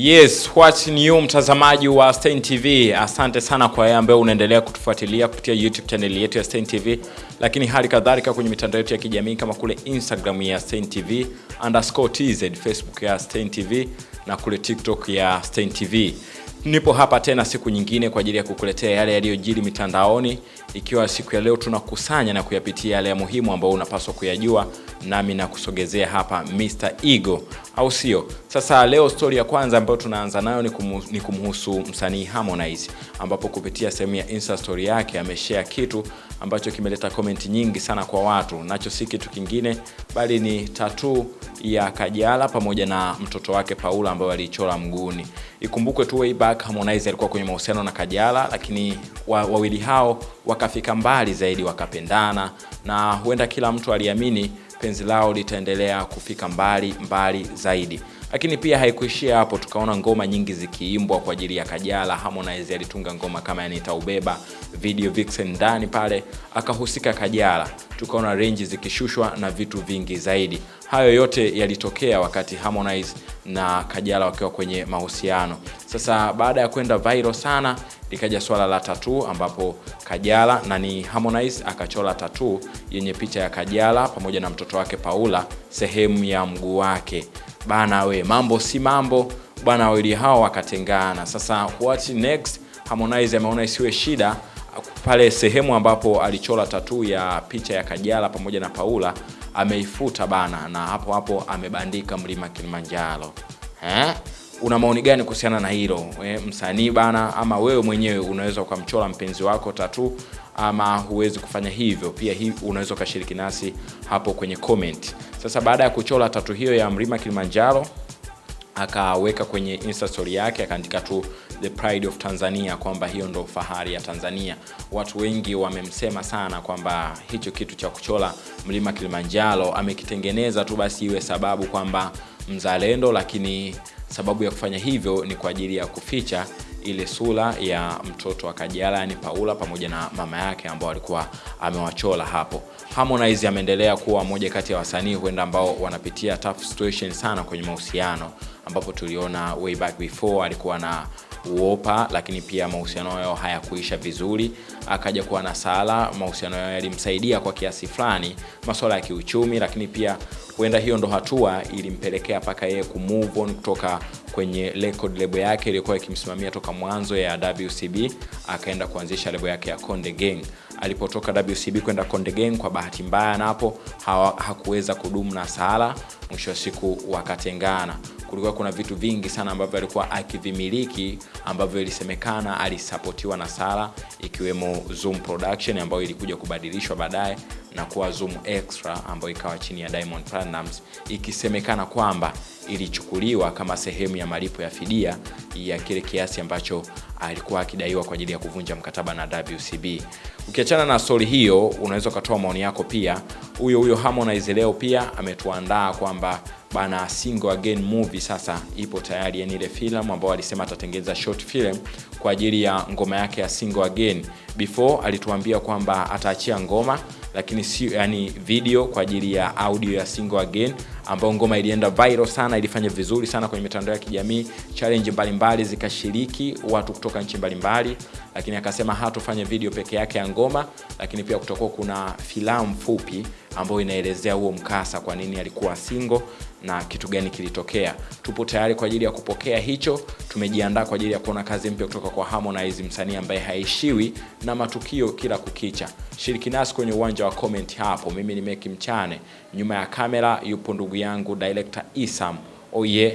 Yes, what's new mtazamaji wa Stein TV. Asante sana kwa yeye ambaye unaendelea kutufuatilia kupitia YouTube channel yetu ya Stein TV, lakini hali kadhalika kwenye mitandao yetu ya kijamii kama kule Instagram ya Stein TV underscore tz, Facebook ya Stein TV na kule TikTok ya Stein TV. Nipo hapa tena siku nyingine kwa ajili ya kukuletea yale yaliyojiri mitandaoni, ikiwa siku ya leo tunakusanya na kuyapitia yale ya muhimu ambayo unapaswa kuyajua, nami nakusogezea hapa Mr. Ego, au sio? Sasa leo stori ya kwanza ambayo tunaanza nayo ni, kumu, ni kumhusu msanii Harmonize, ambapo kupitia sehemu ya Insta story yake ameshare kitu ambacho kimeleta comment nyingi sana kwa watu, nacho si kitu kingine bali ni tatu ya Kajala pamoja na mtoto wake Paula ambayo aliichora mguuni. Ikumbukwe tu way back Harmonize alikuwa kwenye mahusiano na Kajala, lakini wa, wawili hao wakafika mbali zaidi, wakapendana na huenda kila mtu aliamini penzi lao litaendelea kufika mbali mbali zaidi lakini pia haikuishia hapo, tukaona ngoma nyingi zikiimbwa kwa ajili ya Kajala. Harmonize alitunga ngoma kama yani nitaubeba, video vixen ndani pale akahusika Kajala, tukaona renji zikishushwa na vitu vingi zaidi. Hayo yote yalitokea wakati Harmonize na Kajala wakiwa kwenye mahusiano. Sasa baada ya kwenda viral sana, likaja swala la tatuu ambapo Kajala na ni Harmonize akachola tatuu yenye picha ya Kajala pamoja na mtoto wake Paula sehemu ya mguu wake bana we mambo si mambo bwana, wawili hao wakatengana. Sasa what next? Harmonize ameona isiwe shida pale sehemu ambapo alichola tatu ya picha ya Kajala pamoja na Paula ameifuta bana, na hapo hapo amebandika mlima Kilimanjaro. Eh? Una maoni gani kuhusiana na hilo e, msanii bana, ama wewe mwenyewe unaweza ukamchora mpenzi wako tatu ama huwezi kufanya hivyo? Pia hii unaweza ukashiriki nasi hapo kwenye comment. Sasa baada ya kuchora tatu hiyo ya mlima Kilimanjaro akaweka kwenye insta story yake akaandika tu the pride of Tanzania, kwamba hiyo ndo fahari ya Tanzania. Watu wengi wamemsema sana kwamba hicho kitu cha kuchola mlima Kilimanjaro amekitengeneza tu basi iwe sababu kwamba mzalendo, lakini sababu ya kufanya hivyo ni kwa ajili ya kuficha ile sura ya mtoto wa Kajala yani Paula pamoja na mama yake ambao alikuwa amewachola hapo. Harmonize ameendelea kuwa moja kati ya wasanii huenda ambao wanapitia tough situation sana kwenye mahusiano, ambapo tuliona way back before alikuwa na uopa, lakini pia mahusiano yao hayakuisha vizuri. Akaja kuwa na Sala, mahusiano yao yalimsaidia kwa kiasi fulani masuala ya kiuchumi, lakini pia huenda hiyo ndo hatua ilimpelekea mpaka yeye kumove on kutoka kwenye record label yake iliyokuwa ikimsimamia toka mwanzo ya WCB, akaenda kuanzisha label yake ya Konde Gang. Alipotoka WCB kwenda Konde Gang, kwa bahati mbaya napo hakuweza kudumu na Sala, mwisho wa siku wakatengana. Kulikuwa kuna vitu vingi sana ambavyo alikuwa akivimiliki ambavyo ilisemekana alisapotiwa na Sala, ikiwemo Zoom Production ambayo ilikuja kubadilishwa baadaye na kuwa Zoom Extra ambayo ikawa chini ya Diamond Platnumz, ikisemekana kwamba ilichukuliwa kama sehemu ya malipo ya fidia ya kile kiasi ambacho alikuwa akidaiwa kwa ajili ya kuvunja mkataba na WCB. Ukiachana na stori hiyo, unaweza ukatoa maoni yako pia. Huyo huyo Harmonize leo pia ametuandaa kwamba bana single again movie sasa ipo tayari, yani ile filamu ambayo alisema atatengeneza short film kwa ajili ya ngoma yake ya single again. Before alituambia kwamba ataachia ngoma lakini si yani video kwa ajili ya audio ya single again, ambayo ngoma ilienda viral sana, ilifanya vizuri sana kwenye mitandao ya kijamii, challenge mbalimbali zikashiriki watu kutoka nchi mbalimbali, lakini akasema hatofanya video peke yake ya ngoma, lakini pia kutakuwa kuna filamu fupi ambayo inaelezea huo mkasa, kwa nini alikuwa single na kitu gani kilitokea. Tupo tayari kwa ajili ya kupokea hicho. Tumejiandaa kwa ajili ya kuona kazi mpya kutoka kwa Harmonize, msanii ambaye haishiwi na matukio kila kukicha. Shiriki nasi kwenye uwanja wa comment hapo. Mimi ni Meki Mchane, nyuma ya kamera yupo ndugu yangu director Isam. Oh yeah.